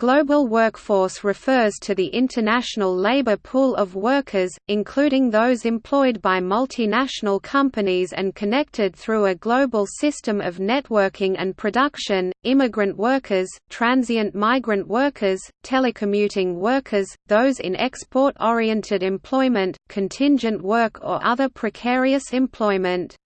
Global workforce refers to the international labor pool of workers, including those employed by multinational companies and connected through a global system of networking and production, immigrant workers, transient migrant workers, telecommuting workers, those in export-oriented employment, contingent work or other precarious employment.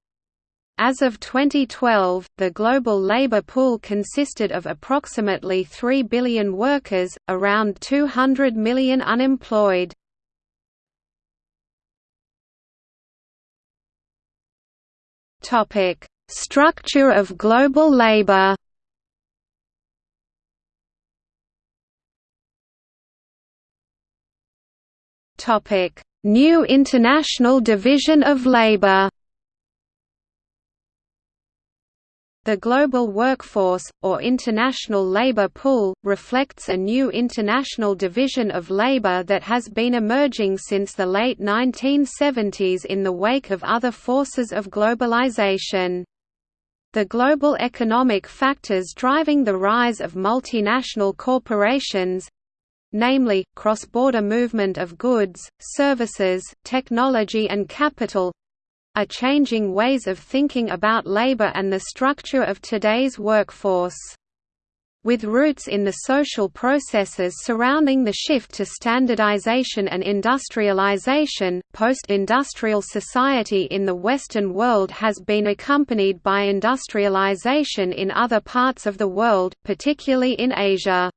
As of 2012, the global labor pool consisted of approximately 3 billion workers, around 200 million unemployed. Topic: Structure of global labor. Topic: New International Division of Labor. The global workforce, or international labor pool, reflects a new international division of labor that has been emerging since the late 1970s in the wake of other forces of globalization. The global economic factors driving the rise of multinational corporations namely, cross-border movement of goods, services, technology and capital are changing ways of thinking about labor and the structure of today's workforce. With roots in the social processes surrounding the shift to standardization and industrialization, post-industrial society in the Western world has been accompanied by industrialization in other parts of the world, particularly in Asia.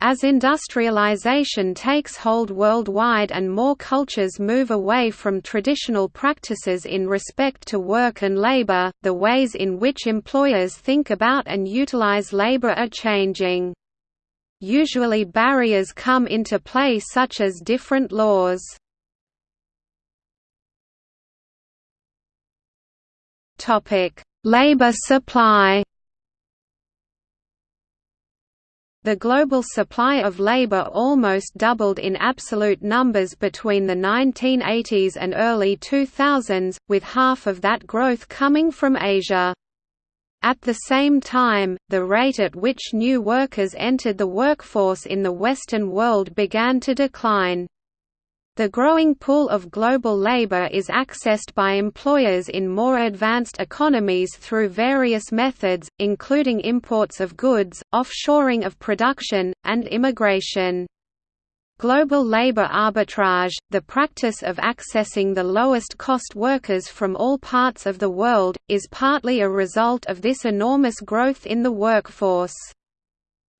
As industrialization takes hold worldwide and more cultures move away from traditional practices in respect to work and labor, the ways in which employers think about and utilize labor are changing. Usually barriers come into play such as different laws. Labor supply The global supply of labor almost doubled in absolute numbers between the 1980s and early 2000s, with half of that growth coming from Asia. At the same time, the rate at which new workers entered the workforce in the Western world began to decline. The growing pool of global labor is accessed by employers in more advanced economies through various methods, including imports of goods, offshoring of production, and immigration. Global labor arbitrage, the practice of accessing the lowest cost workers from all parts of the world, is partly a result of this enormous growth in the workforce.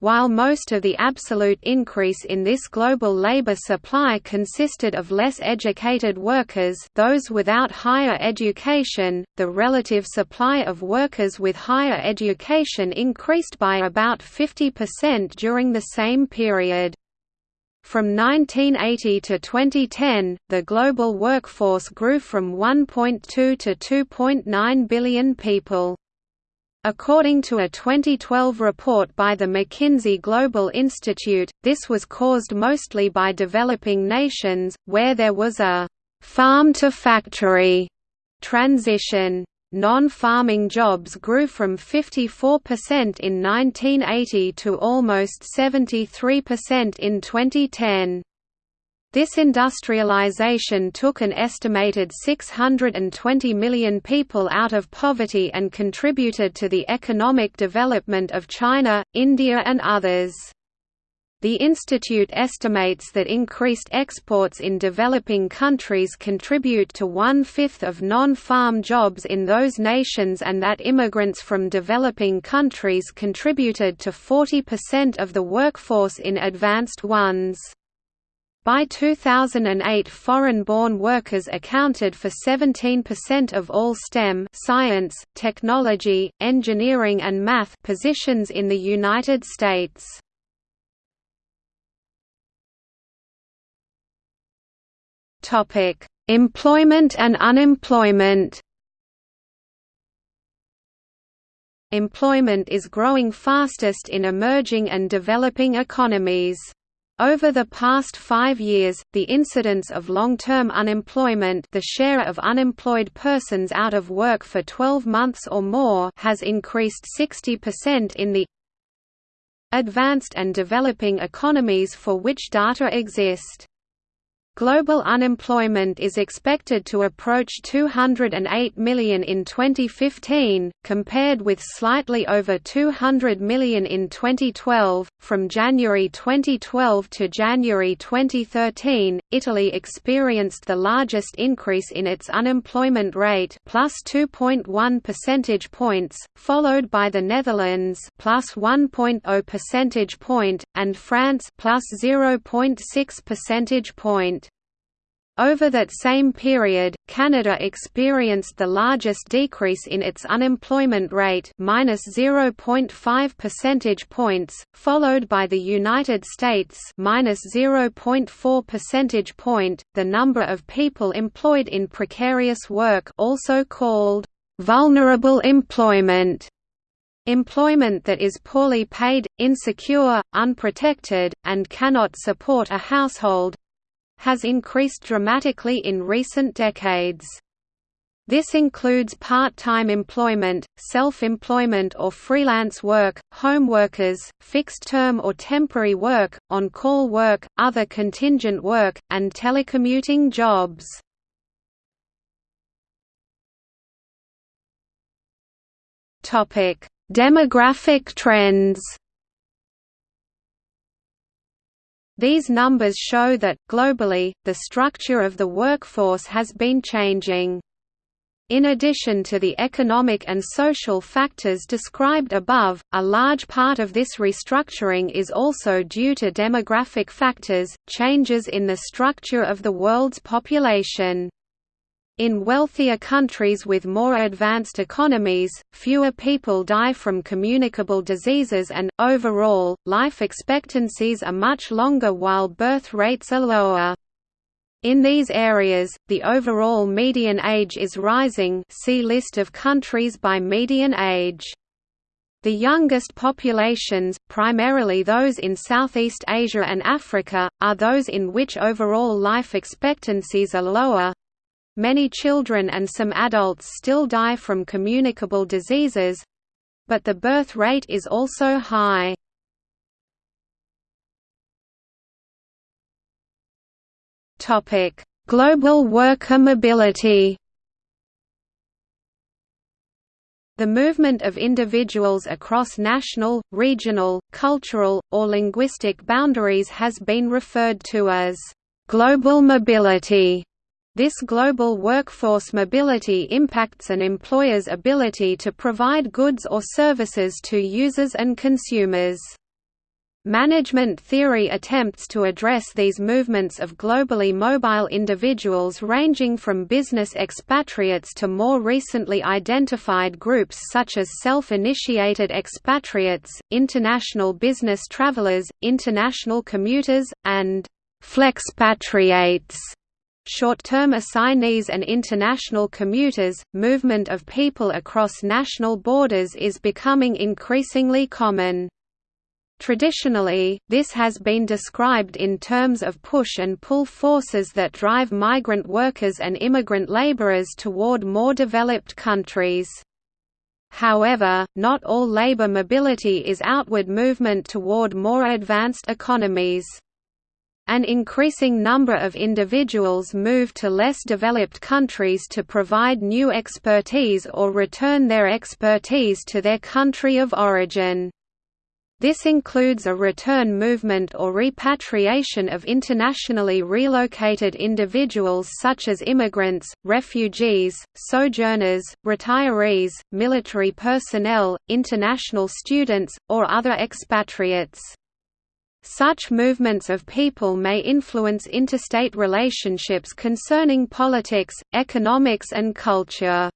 While most of the absolute increase in this global labor supply consisted of less educated workers those without higher education, the relative supply of workers with higher education increased by about 50% during the same period. From 1980 to 2010, the global workforce grew from 1.2 to 2.9 billion people. According to a 2012 report by the McKinsey Global Institute, this was caused mostly by developing nations, where there was a «farm-to-factory» transition. Non-farming jobs grew from 54% in 1980 to almost 73% in 2010. This industrialization took an estimated 620 million people out of poverty and contributed to the economic development of China, India and others. The institute estimates that increased exports in developing countries contribute to one-fifth of non-farm jobs in those nations and that immigrants from developing countries contributed to 40% of the workforce in advanced ones. By 2008 foreign-born workers accounted for 17% of all STEM science, technology, engineering and math positions in the United States. Employment and unemployment Employment is growing fastest in emerging and developing economies. Over the past five years, the incidence of long-term unemployment the share of unemployed persons out of work for 12 months or more has increased 60% in the advanced and developing economies for which data exist. Global unemployment is expected to approach 208 million in 2015, compared with slightly over 200 million in 2012. From January 2012 to January 2013, Italy experienced the largest increase in its unemployment rate, plus 2.1 percentage points, followed by the Netherlands, plus 1.0 percentage point, and France, plus 0.6 percentage point. Over that same period, Canada experienced the largest decrease in its unemployment rate minus 0.5 percentage points, followed by the United States minus 0.4 percentage point. The number of people employed in precarious work, also called vulnerable employment, Employment that is poorly paid, insecure, unprotected, and cannot support a household, has increased dramatically in recent decades. This includes part-time employment, self-employment or freelance work, home workers, fixed-term or temporary work, on-call work, other contingent work, and telecommuting jobs. Demographic trends These numbers show that, globally, the structure of the workforce has been changing. In addition to the economic and social factors described above, a large part of this restructuring is also due to demographic factors, changes in the structure of the world's population. In wealthier countries with more advanced economies, fewer people die from communicable diseases and, overall, life expectancies are much longer while birth rates are lower. In these areas, the overall median age is rising see list of countries by median age. The youngest populations, primarily those in Southeast Asia and Africa, are those in which overall life expectancies are lower, Many children and some adults still die from communicable diseases but the birth rate is also high. Global worker mobility The movement of individuals across national, regional, cultural, or linguistic boundaries has been referred to as global mobility. This global workforce mobility impacts an employer's ability to provide goods or services to users and consumers. Management theory attempts to address these movements of globally mobile individuals ranging from business expatriates to more recently identified groups such as self-initiated expatriates, international business travelers, international commuters, and flexpatriates short-term assignees and international commuters, movement of people across national borders is becoming increasingly common. Traditionally, this has been described in terms of push and pull forces that drive migrant workers and immigrant laborers toward more developed countries. However, not all labor mobility is outward movement toward more advanced economies. An increasing number of individuals move to less developed countries to provide new expertise or return their expertise to their country of origin. This includes a return movement or repatriation of internationally relocated individuals such as immigrants, refugees, sojourners, retirees, military personnel, international students, or other expatriates. Such movements of people may influence interstate relationships concerning politics, economics and culture.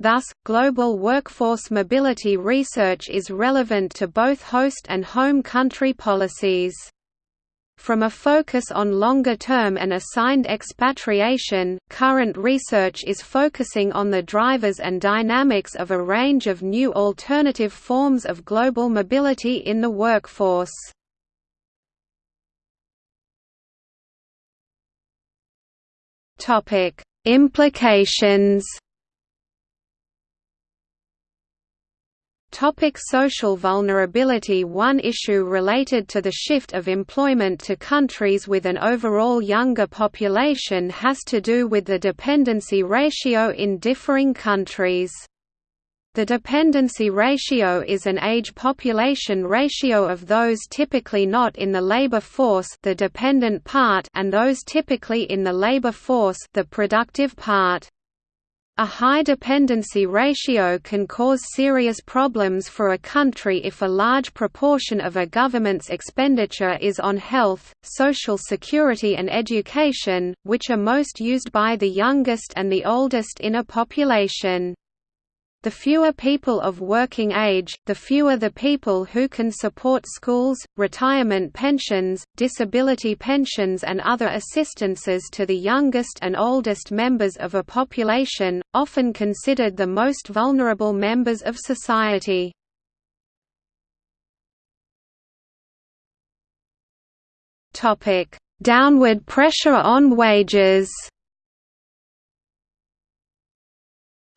Thus, global workforce mobility research is relevant to both host and home country policies. From a focus on longer-term and assigned expatriation, current research is focusing on the drivers and dynamics of a range of new alternative forms of global mobility in the workforce. Topic: Implications. Topic social vulnerability One issue related to the shift of employment to countries with an overall younger population has to do with the dependency ratio in differing countries. The dependency ratio is an age-population ratio of those typically not in the labor force the dependent part and those typically in the labor force the productive part. A high dependency ratio can cause serious problems for a country if a large proportion of a government's expenditure is on health, social security and education, which are most used by the youngest and the oldest in a population. The fewer people of working age, the fewer the people who can support schools, retirement pensions, disability pensions and other assistances to the youngest and oldest members of a population, often considered the most vulnerable members of society. Downward pressure on wages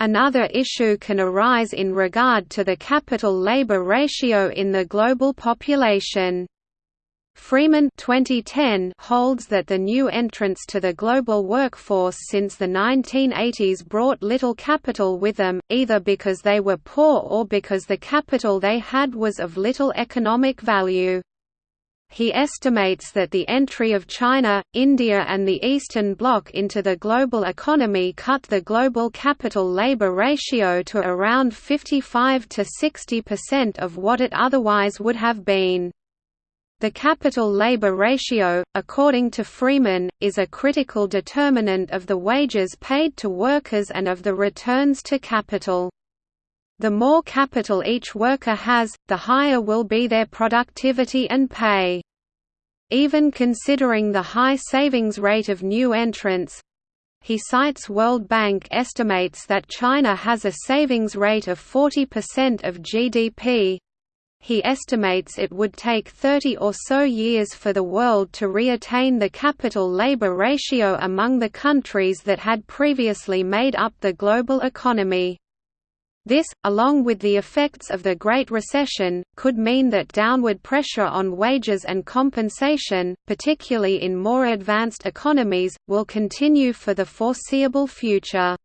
Another issue can arise in regard to the capital-labor ratio in the global population. Freeman 2010 holds that the new entrants to the global workforce since the 1980s brought little capital with them, either because they were poor or because the capital they had was of little economic value. He estimates that the entry of China, India and the Eastern Bloc into the global economy cut the global capital-labor ratio to around 55 to 60% of what it otherwise would have been. The capital-labor ratio, according to Freeman, is a critical determinant of the wages paid to workers and of the returns to capital. The more capital each worker has, the higher will be their productivity and pay. Even considering the high savings rate of new entrants, he cites World Bank estimates that China has a savings rate of 40% of GDP. He estimates it would take 30 or so years for the world to reattain the capital-labor ratio among the countries that had previously made up the global economy. This, along with the effects of the Great Recession, could mean that downward pressure on wages and compensation, particularly in more advanced economies, will continue for the foreseeable future.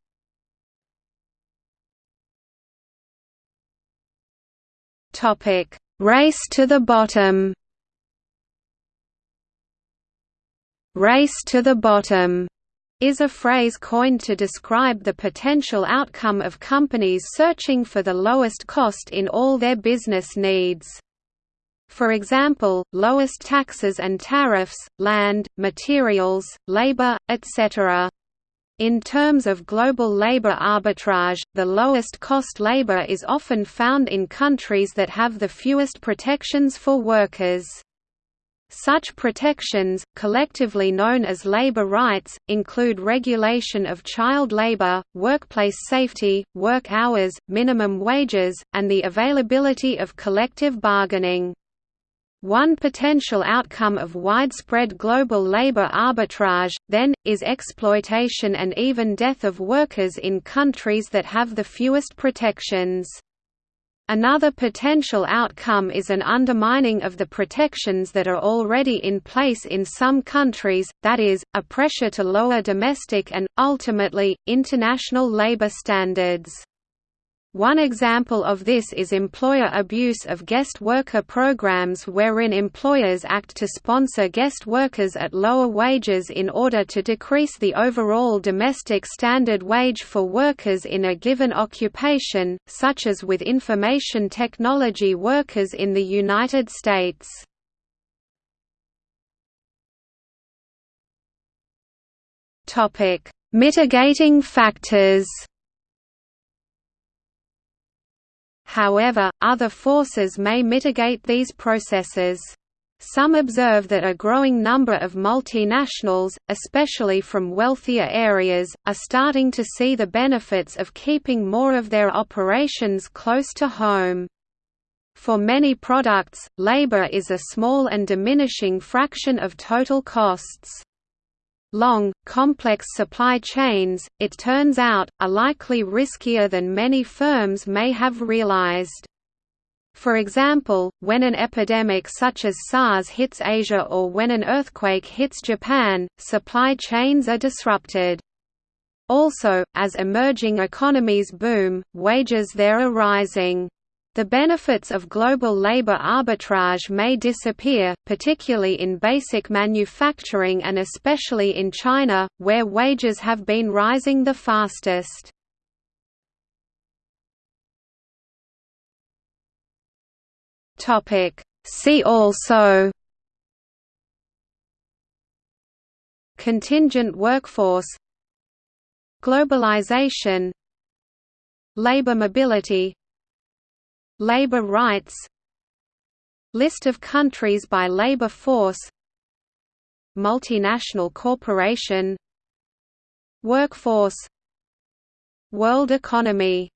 Race to the bottom. Race to the bottom is a phrase coined to describe the potential outcome of companies searching for the lowest cost in all their business needs. For example, lowest taxes and tariffs, land, materials, labor, etc. In terms of global labor arbitrage, the lowest cost labor is often found in countries that have the fewest protections for workers. Such protections, collectively known as labor rights, include regulation of child labor, workplace safety, work hours, minimum wages, and the availability of collective bargaining. One potential outcome of widespread global labor arbitrage, then, is exploitation and even death of workers in countries that have the fewest protections. Another potential outcome is an undermining of the protections that are already in place in some countries, that is, a pressure to lower domestic and, ultimately, international labor standards. One example of this is employer abuse of guest worker programs wherein employers act to sponsor guest workers at lower wages in order to decrease the overall domestic standard wage for workers in a given occupation, such as with information technology workers in the United States. Mitigating factors However, other forces may mitigate these processes. Some observe that a growing number of multinationals, especially from wealthier areas, are starting to see the benefits of keeping more of their operations close to home. For many products, labor is a small and diminishing fraction of total costs. Long, complex supply chains, it turns out, are likely riskier than many firms may have realized. For example, when an epidemic such as SARS hits Asia or when an earthquake hits Japan, supply chains are disrupted. Also, as emerging economies boom, wages there are rising. The benefits of global labor arbitrage may disappear, particularly in basic manufacturing and especially in China, where wages have been rising the fastest. See also Contingent workforce Globalization Labor mobility Labor rights List of countries by labor force Multinational corporation Workforce World economy